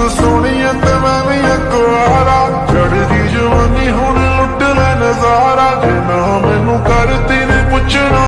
ਤੂੰ ਸੋਹਣੀ ਤੇ ਮੈਂ ਵੀ ਅਕਵਾਰਾ ਚੜਦੀ ਜਵਾਨੀ ਹੁਣ ਲੁੱਟ ਲੈ ਨਜ਼ਾਰਾ ਜੇ ਨਾ